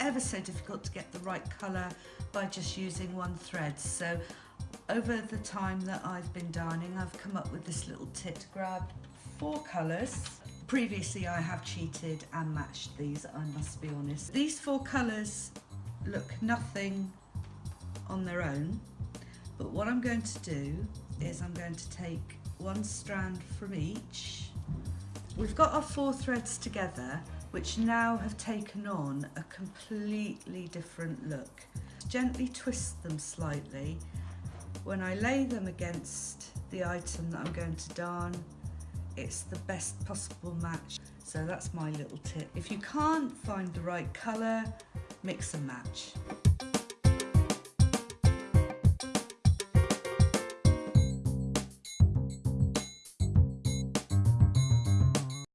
ever so difficult to get the right colour by just using one thread. So over the time that I've been darning, I've come up with this little tip to grab four colours. Previously I have cheated and matched these, I must be honest. These four colours look nothing on their own, but what I'm going to do is I'm going to take one strand from each. We've got our four threads together, which now have taken on a completely different look. Gently twist them slightly. When I lay them against the item that I'm going to darn, it's the best possible match. So that's my little tip. If you can't find the right colour, mix and match.